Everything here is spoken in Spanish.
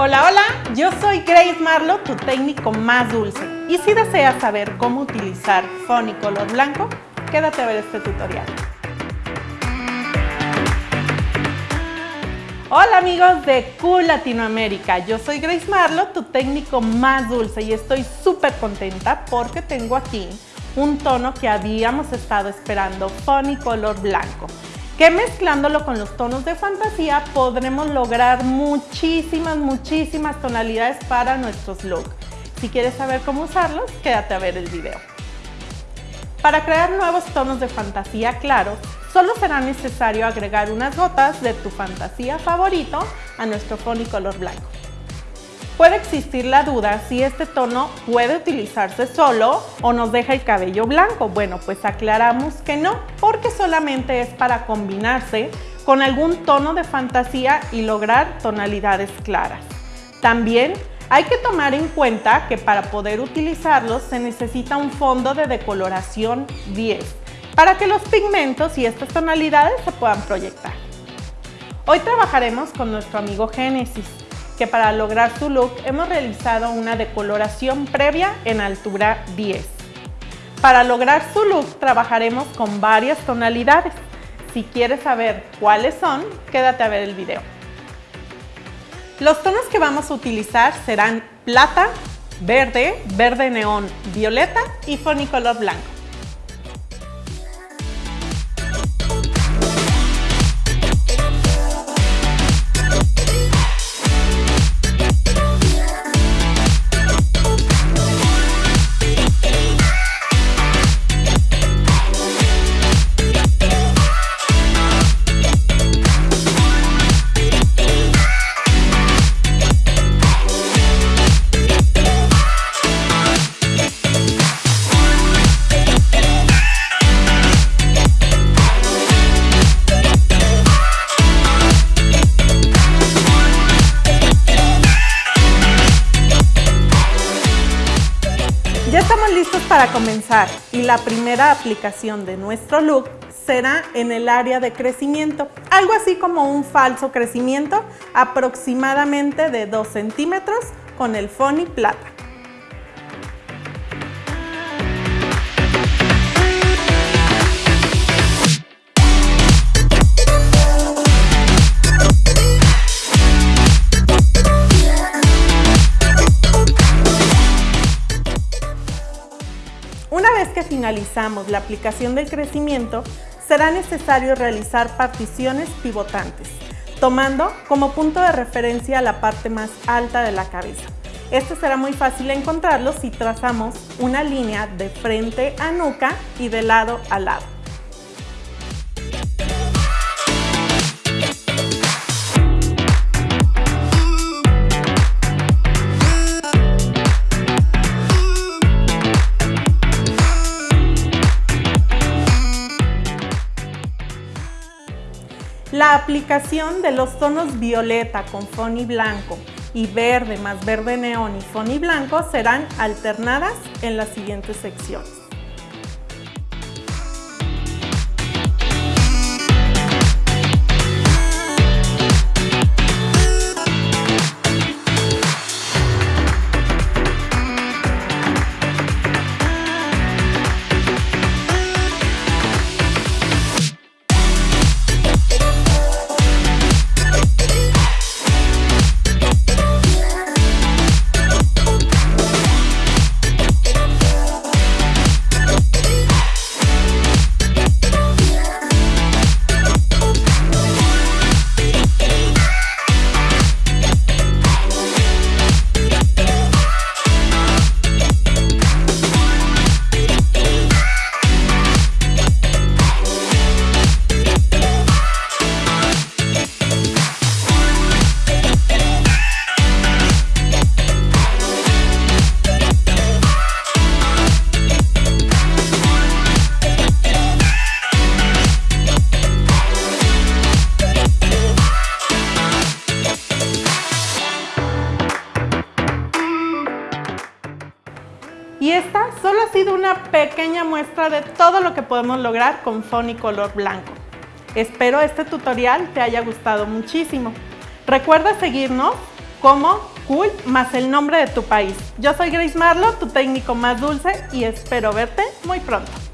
Hola, hola, yo soy Grace Marlo, tu técnico más dulce. Y si deseas saber cómo utilizar Fonny color blanco, quédate a ver este tutorial. Hola amigos de Cool Latinoamérica, yo soy Grace Marlo, tu técnico más dulce y estoy súper contenta porque tengo aquí un tono que habíamos estado esperando, Fonny color blanco que mezclándolo con los tonos de fantasía podremos lograr muchísimas, muchísimas tonalidades para nuestros looks. Si quieres saber cómo usarlos, quédate a ver el video. Para crear nuevos tonos de fantasía claros, solo será necesario agregar unas gotas de tu fantasía favorito a nuestro color blanco. Puede existir la duda si este tono puede utilizarse solo o nos deja el cabello blanco. Bueno, pues aclaramos que no, porque solamente es para combinarse con algún tono de fantasía y lograr tonalidades claras. También hay que tomar en cuenta que para poder utilizarlos se necesita un fondo de decoloración 10 para que los pigmentos y estas tonalidades se puedan proyectar. Hoy trabajaremos con nuestro amigo Génesis que para lograr su look hemos realizado una decoloración previa en altura 10. Para lograr su look trabajaremos con varias tonalidades. Si quieres saber cuáles son, quédate a ver el video. Los tonos que vamos a utilizar serán plata, verde, verde neón, violeta y fonicolor blanco. Para comenzar y la primera aplicación de nuestro look será en el área de crecimiento, algo así como un falso crecimiento aproximadamente de 2 centímetros con el Fonny Plata. Finalizamos la aplicación del crecimiento, será necesario realizar particiones pivotantes, tomando como punto de referencia la parte más alta de la cabeza. Esto será muy fácil encontrarlo si trazamos una línea de frente a nuca y de lado a lado. La aplicación de los tonos violeta con Fonny blanco y verde más verde neón y Fonny blanco serán alternadas en las siguientes secciones. Solo ha sido una pequeña muestra de todo lo que podemos lograr con Fonny color blanco. Espero este tutorial te haya gustado muchísimo. Recuerda seguirnos como cool más el nombre de tu país. Yo soy Grace Marlo, tu técnico más dulce y espero verte muy pronto.